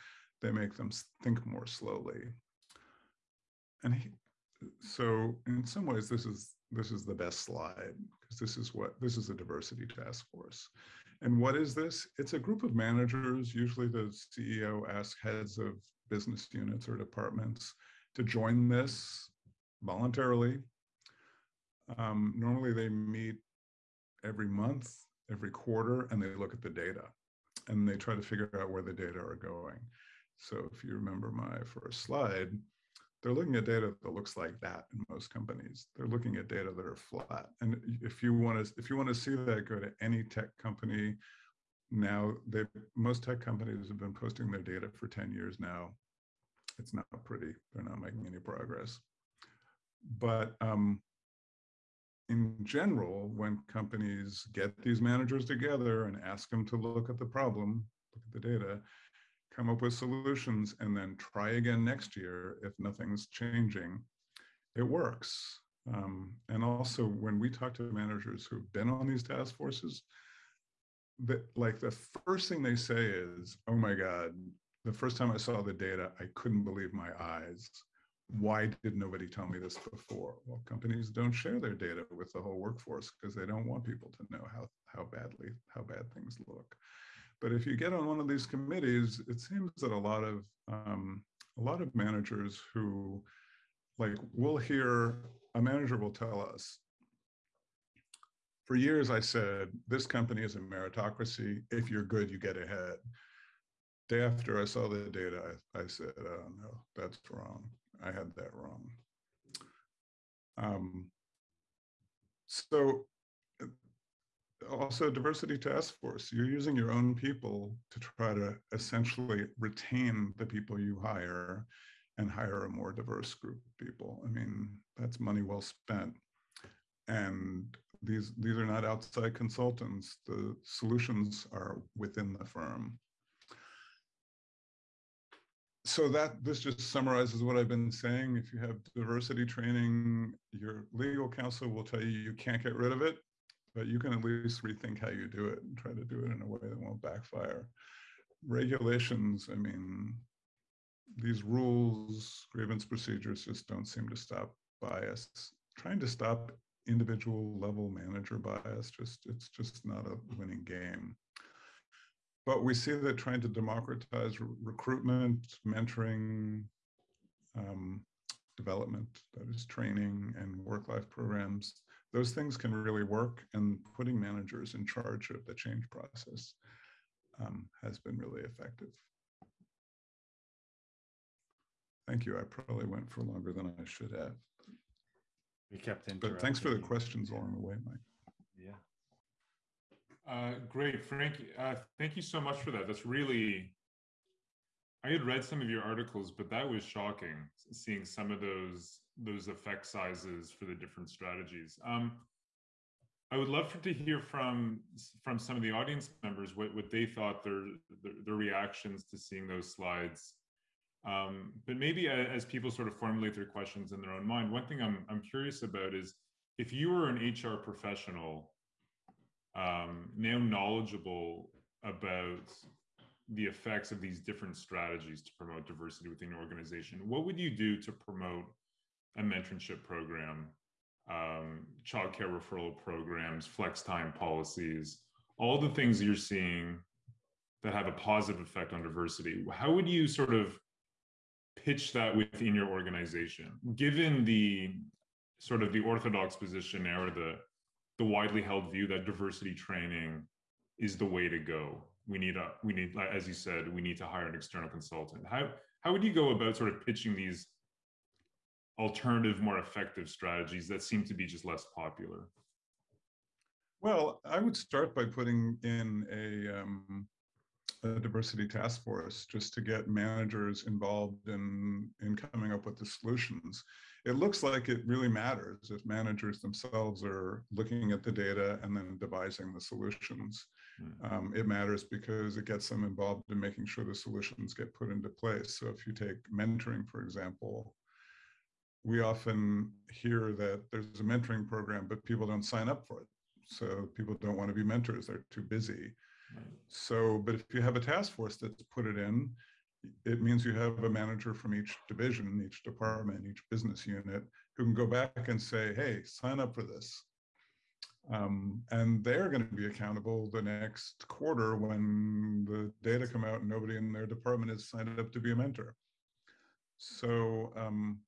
They make them think more slowly. And he, so in some ways, this is this is the best slide because this is what this is a diversity task force. And what is this? It's a group of managers. Usually the CEO asks heads of business units or departments to join this voluntarily. Um, normally they meet every month, every quarter, and they look at the data and they try to figure out where the data are going. So if you remember my first slide, they're looking at data that looks like that in most companies. They're looking at data that are flat. And if you want to, if you want to see that, go to any tech company. Now, they most tech companies have been posting their data for 10 years now. It's not pretty. They're not making any progress. But um, in general, when companies get these managers together and ask them to look at the problem, look at the data, come up with solutions, and then try again next year if nothing's changing, it works. Um, and also when we talk to managers who've been on these task forces, that like the first thing they say is, oh my God, the first time I saw the data, I couldn't believe my eyes why did nobody tell me this before? Well, companies don't share their data with the whole workforce because they don't want people to know how, how badly, how bad things look. But if you get on one of these committees, it seems that a lot of, um, a lot of managers who like, we'll hear, a manager will tell us, for years I said, this company is a meritocracy. If you're good, you get ahead. Day after I saw the data, I, I said, oh no, that's wrong. I had that wrong. Um, so also diversity task force. You're using your own people to try to essentially retain the people you hire and hire a more diverse group of people. I mean, that's money well spent. And these, these are not outside consultants. The solutions are within the firm. So that this just summarizes what I've been saying. If you have diversity training, your legal counsel will tell you you can't get rid of it, but you can at least rethink how you do it and try to do it in a way that won't backfire. Regulations, I mean, these rules, grievance procedures just don't seem to stop bias. Trying to stop individual level manager bias, just it's just not a winning game. But we see that trying to democratize re recruitment, mentoring, um, development, that is training and work-life programs, those things can really work and putting managers in charge of the change process um, has been really effective. Thank you. I probably went for longer than I should have. We kept But thanks for the questions along the way, Mike. Yeah. Uh, great, Frank. Uh, thank you so much for that. That's really. I had read some of your articles, but that was shocking. Seeing some of those those effect sizes for the different strategies. Um, I would love to hear from from some of the audience members what, what they thought their, their, their reactions to seeing those slides. Um, but maybe as people sort of formulate their questions in their own mind, one thing I'm I'm curious about is if you were an HR professional um, now knowledgeable about the effects of these different strategies to promote diversity within your organization, what would you do to promote a mentorship program, um, childcare referral programs, flex time policies, all the things you're seeing that have a positive effect on diversity. How would you sort of pitch that within your organization, given the sort of the orthodox position or the the widely held view that diversity training is the way to go? We need a we need, as you said, we need to hire an external consultant. How how would you go about sort of pitching these alternative, more effective strategies that seem to be just less popular? Well, I would start by putting in a, um, a diversity task force just to get managers involved in, in coming up with the solutions. It looks like it really matters if managers themselves are looking at the data and then devising the solutions. Mm. Um, it matters because it gets them involved in making sure the solutions get put into place. So if you take mentoring, for example, we often hear that there's a mentoring program, but people don't sign up for it. So people don't want to be mentors, they're too busy. So, but if you have a task force that's put it in, it means you have a manager from each division, each department, each business unit who can go back and say, hey, sign up for this. Um, and they're going to be accountable the next quarter when the data come out and nobody in their department has signed up to be a mentor. So um,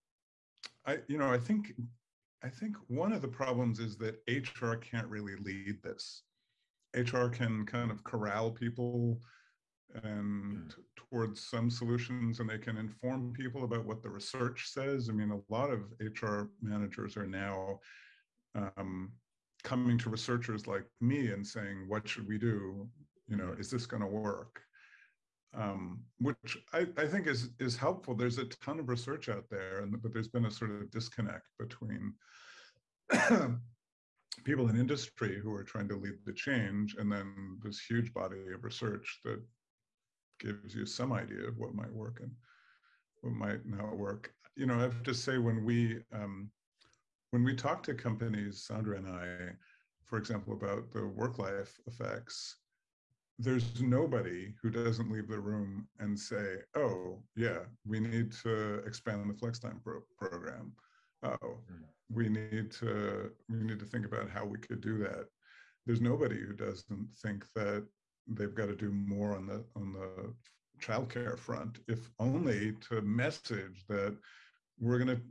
I, you know, I think, I think one of the problems is that HR can't really lead this. HR can kind of corral people and mm. towards some solutions and they can inform people about what the research says. I mean, a lot of HR managers are now um, coming to researchers like me and saying, what should we do? You know, is this going to work? um, which I, I, think is is helpful. There's a ton of research out there, and but there's been a sort of disconnect between people in industry who are trying to lead the change, and then this huge body of research that gives you some idea of what might work and what might not work. You know, I have to say when we um, when we talk to companies, Sandra and I, for example, about the work life effects there's nobody who doesn't leave the room and say, oh, yeah, we need to expand the flex time pro program. Oh, mm. We need to we need to think about how we could do that. There's nobody who doesn't think that they've got to do more on the on the childcare front, if only to message that we're going to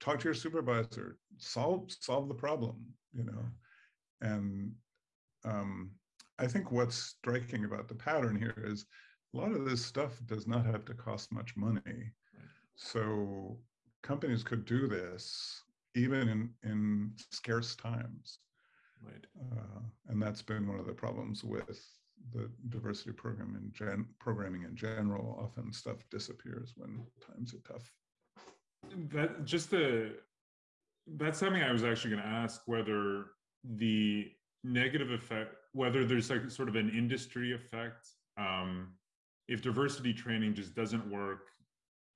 talk to your supervisor, solve solve the problem, you know, and um, I think what's striking about the pattern here is a lot of this stuff does not have to cost much money. Right. So companies could do this even in, in scarce times. Right. Uh, and that's been one of the problems with the diversity program in gen programming in general. Often stuff disappears when times are tough. That just the that's something I was actually going to ask whether the negative effect, whether there's like sort of an industry effect, um, if diversity training just doesn't work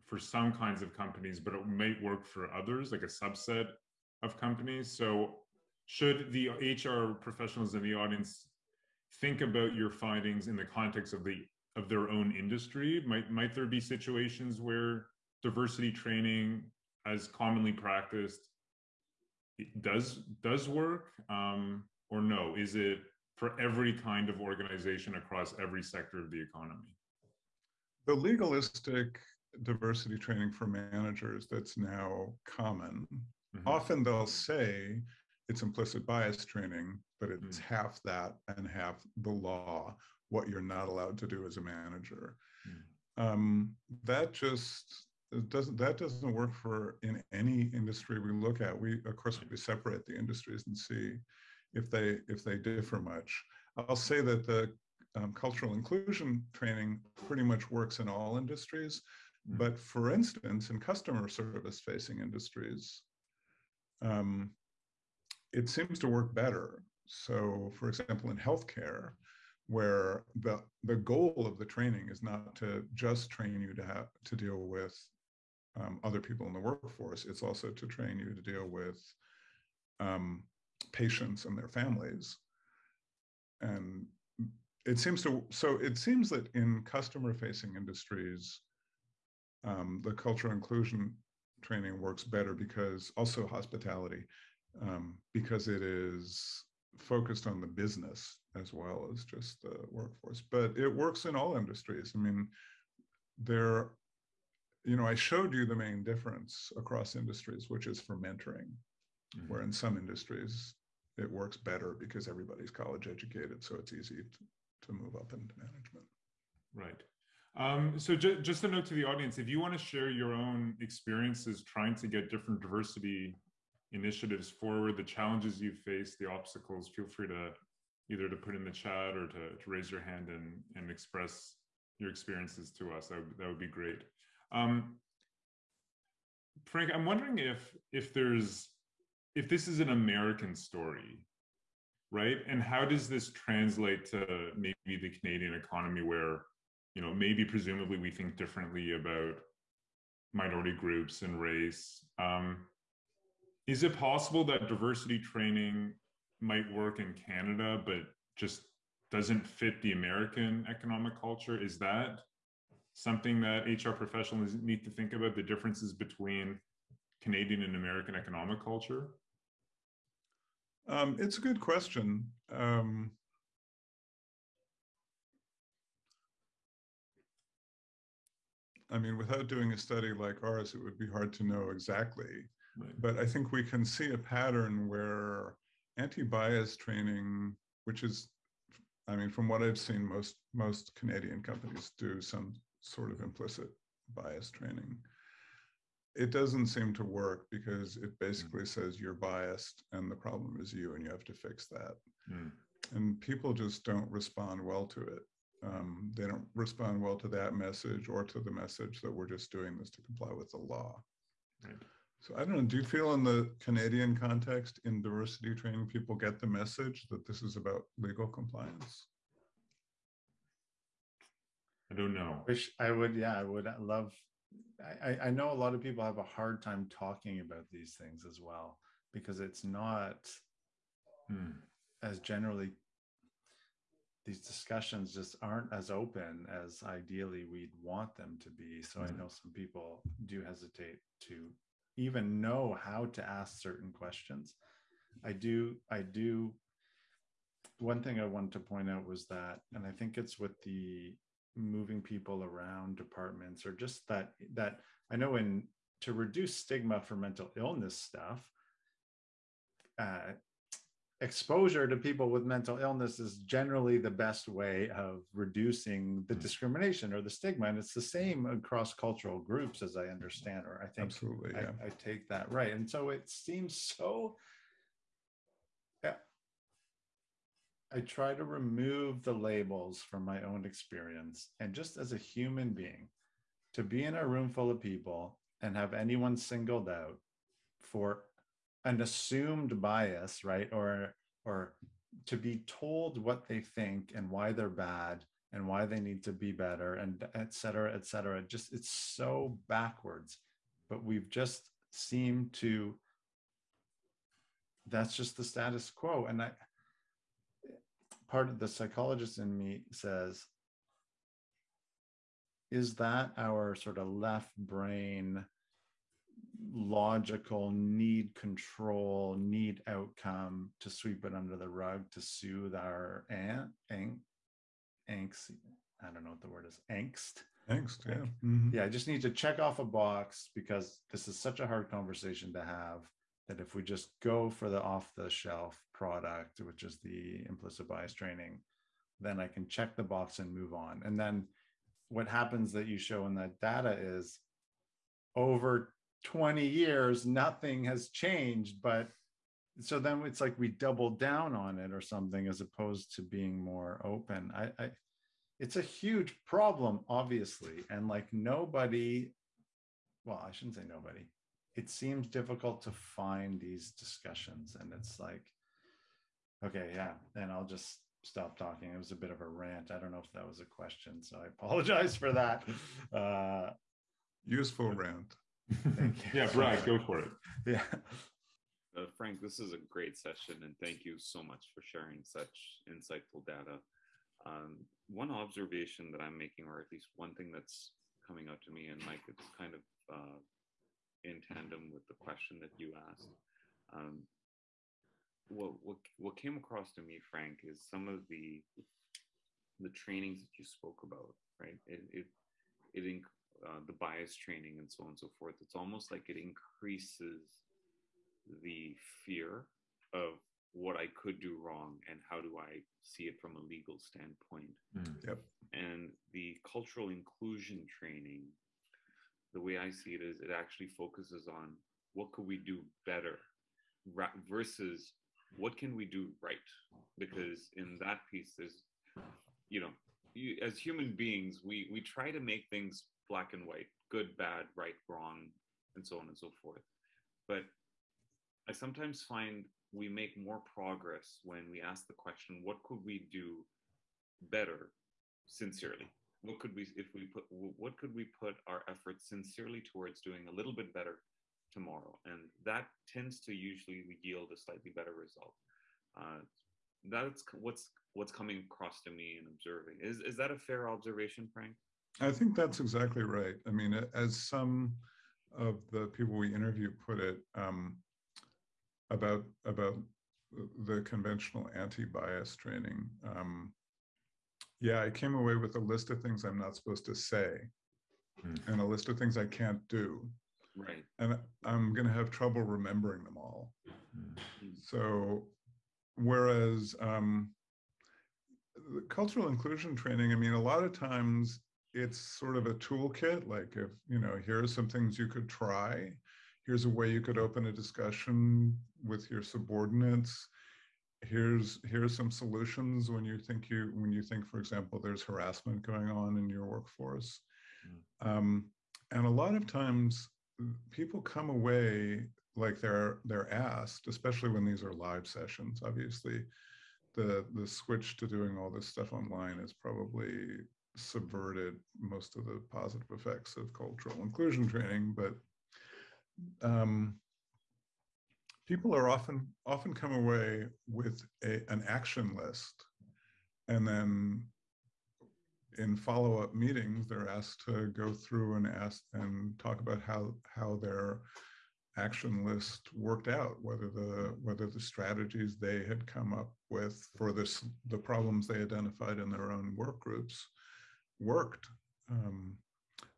for some kinds of companies, but it might work for others, like a subset of companies. So should the HR professionals in the audience think about your findings in the context of the of their own industry? Might might there be situations where diversity training, as commonly practiced, does does work, um, or no? Is it for every kind of organization across every sector of the economy? The legalistic diversity training for managers that's now common. Mm-hmm. Often they'll say it's implicit bias training, but it's mm. half that and half the law, what you're not allowed to do as a manager. Mm. Um, that just doesn't that doesn't work for in any industry we look at. We of course we separate the industries and see if they if they differ much. I'll say that the um, cultural inclusion training pretty much works in all industries. But for instance, in customer service facing industries, um, it seems to work better. So, for example, in healthcare, where the the goal of the training is not to just train you to have to deal with um, other people in the workforce, it's also to train you to deal with um, patients and their families. And it seems to so it seems that in customer facing industries, um, the cultural inclusion training works better because also hospitality um, because it is focused on the business as well as just the workforce. But it works in all industries. I mean, there, you know, I showed you the main difference across industries, which is for mentoring, mm-hmm. where in some industries it works better because everybody's college educated, so it's easy to, to move up into management. Right. Um, so ju- just a note to the audience, if you want to share your own experiences trying to get different diversity initiatives forward, the challenges you face, the obstacles, feel free to either to put in the chat or to, to raise your hand and, and express your experiences to us. That would, that would be great. Um, Frank, I'm wondering if if there's if this is an American story, right? And how does this translate to maybe the Canadian economy where, you know, maybe presumably we think differently about minority groups and race. Um, is it possible that diversity training might work in Canada, but just doesn't fit the American economic culture? Is that something that HR professionals need to think about the differences between Canadian and American economic culture? Um, it's a good question. Um, I mean, without doing a study like ours, it would be hard to know exactly Right. But I think we can see a pattern where anti-bias training, which is, I mean, from what I've seen, most most Canadian companies do some sort of implicit bias training. It doesn't seem to work because it basically mm. says you're biased and the problem is you and you have to fix that. Mm. And people just don't respond well to it. Um, they don't respond well to that message or to the message that we're just doing this to comply with the law. Right. So I don't know, do you feel in the Canadian context in diversity training, people get the message that this is about legal compliance? I don't know. Wish I would, yeah, I would love, I, I know a lot of people have a hard time talking about these things as well, because it's not hmm. as generally, these discussions just aren't as open as ideally we'd want them to be. So I hmm. know some people do hesitate to even know how to ask certain questions. I do, I do. One thing I wanted to point out was that, and I think it's with the moving people around departments or just that, that I know in to reduce stigma for mental illness stuff, uh, exposure to people with mental illness is generally the best way of reducing the hmm. discrimination or the stigma and it's the same across cultural groups as i understand or i think absolutely yeah. I, I take that right and so it seems so Yeah. I try to remove the labels from my own experience and just as a human being, to be in a room full of people and have anyone singled out for an assumed bias, right? Or or to be told what they think and why they're bad and why they need to be better and et cetera, et cetera. Just it's so backwards, but we've just seemed to that's just the status quo. And I part of the psychologist in me says, is that our sort of left brain logical need control, need outcome to sweep it under the rug to soothe our an- ang- angst? I don't know what the word is. Angst. Angst, yeah. Mhm. Yeah, I just need to check off a box because this is such a hard conversation to have that if we just go for the off the shelf product, which is the implicit bias training, then I can check the box and move on. And then what happens that you show in that data is over 20 years, nothing has changed. But so then it's like we double down on it or something as opposed to being more open. I, I it's a huge problem, obviously. And like nobody, well, I shouldn't say nobody. It seems difficult to find these discussions. And it's like, okay, yeah. And I'll just stop talking. It was a bit of a rant. I don't know if that was a question. So I apologize for that. Uh, Useful rant. Thank you. yeah, Brad, go for it. yeah. Uh, Frank, this is a great session, and thank you so much for sharing such insightful data. Um, one observation that I'm making, or at least one thing that's coming out to me, and Mike, it's kind of uh, in tandem with the question that you asked. Um, what, what what came across to me, Frank, is some of the the trainings that you spoke about, right? It it, it inc- uh, the bias training and so on and so forth. It's almost like it increases the fear of what I could do wrong and how do I see it from a legal standpoint. Mm. Yep. And the cultural inclusion training, the way I see it is it actually focuses on what could we do better ra- versus what can we do right? Because in that piece, there's, you know, you, as human beings, we we try to make things black and white, good, bad, right, wrong, and so on and so forth. But I sometimes find we make more progress when we ask the question, what could we do better sincerely? What could we, if we put, what could we put our efforts sincerely towards doing a little bit better tomorrow? And that tends to usually yield a slightly better result. Uh, that's what's what's coming across to me and observing. Is is that a fair observation, Frank? I think that's exactly right. I mean, as some of the people we interview put it um, about about the conventional anti-bias training. Um, yeah, I came away with a list of things I'm not supposed to say, Hmm. and a list of things I can't do, Right. and I'm going to have trouble remembering them all. Mm. So, whereas um, the cultural inclusion training, I mean, a lot of times it's sort of a toolkit. Like, if you know, here are some things you could try. Here's a way you could open a discussion with your subordinates. Here's here's some solutions when you think you when you think, for example, there's harassment going on in your workforce. Um, and a lot of times, people come away like they're they're asked, especially when these are live sessions. Obviously, the the switch to doing all this stuff online is probably subverted most of the positive effects of cultural inclusion training. But um, people are often often come away with a, an action list, and then in follow-up meetings, they're asked to go through and ask and talk about how how their action list worked out, whether the whether the strategies they had come up with for this the problems they identified in their own work groups worked. Um,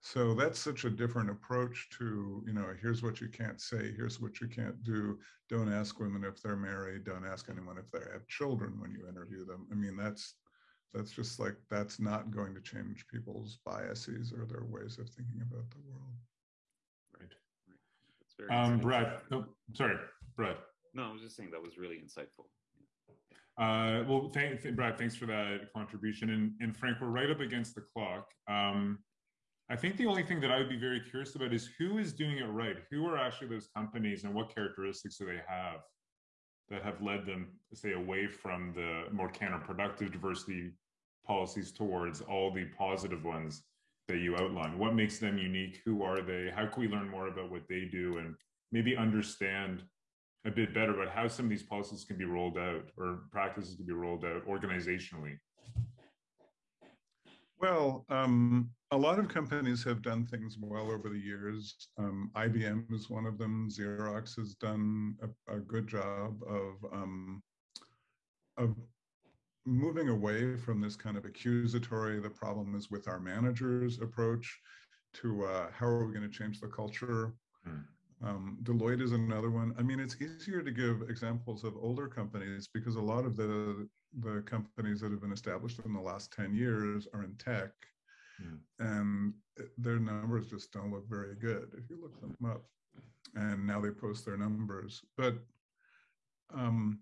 so that's such a different approach to you know here's what you can't say, here's what you can't do. Don't ask women if they're married. Don't ask anyone if they have children when you interview them. I mean that's that's just like that's not going to change people's biases or their ways of thinking about the world. Right. That's very Um, insightful. Brad, oh, sorry, Brad. No, I was just saying that was really insightful. Uh, well, thank, th Brad, thanks for that contribution. And, and Frank, we're right up against the clock. Um, I think the only thing that I would be very curious about is who is doing it right? Who are actually those companies and what characteristics do they have that have led them, say, away from the more counterproductive diversity policies towards all the positive ones that you outlined? What makes them unique? Who are they? How can we learn more about what they do and maybe understand a bit better about how some of these policies can be rolled out or practices can be rolled out organizationally? Well, um, a lot of companies have done things well over the years. Um, IBM is one of them. Xerox has done a, a good job of um, of moving away from this kind of accusatory, the problem is with our managers approach to uh, how are we going to change the culture? Hmm. Um, Deloitte is another one. I mean, it's easier to give examples of older companies because a lot of the the companies that have been established in the last 10 years are in tech hmm. and their numbers just don't look very good if you look them up. And now they post their numbers. But um,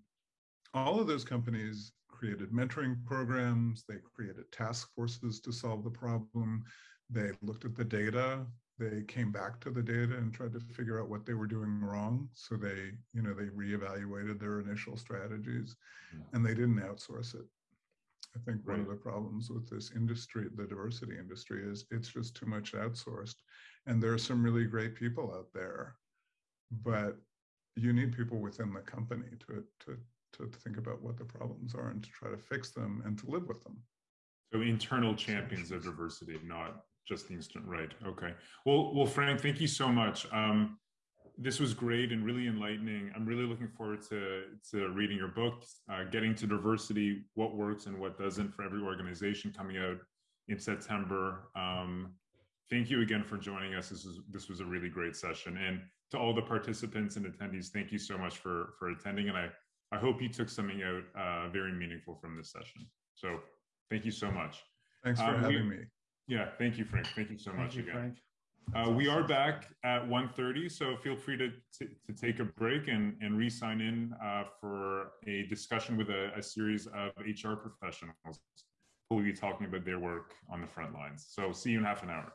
all of those companies created mentoring programs, they created task forces to solve the problem, they looked at the data, they came back to the data and tried to figure out what they were doing wrong. So they, you know, they reevaluated their initial strategies hmm. and they didn't outsource it. I think right. one of the problems with this industry, the diversity industry, is it's just too much outsourced. And there are some really great people out there, but you need people within the company to, to to think about what the problems are and to try to fix them and to live with them. So internal champions of diversity, not just the instant right. Okay. Well, well, Frank, thank you so much. Um, this was great and really enlightening. I'm really looking forward to, to reading your book, uh, getting to diversity, what works and what doesn't for every organization coming out in September. Um, thank you again for joining us. This was, this was a really great session. And to all the participants and attendees, thank you so much for, for attending. And I I hope you took something out uh, very meaningful from this session. So thank you so much. Thanks for uh, having we, me. Yeah, thank you, Frank. Thank you so thank much you, again. Uh, we are back at 1.30, so feel free to, to, to, take a break and, and re-sign in uh, for a discussion with a, a, series of HR professionals who will be talking about their work on the front lines. So see you in half an hour.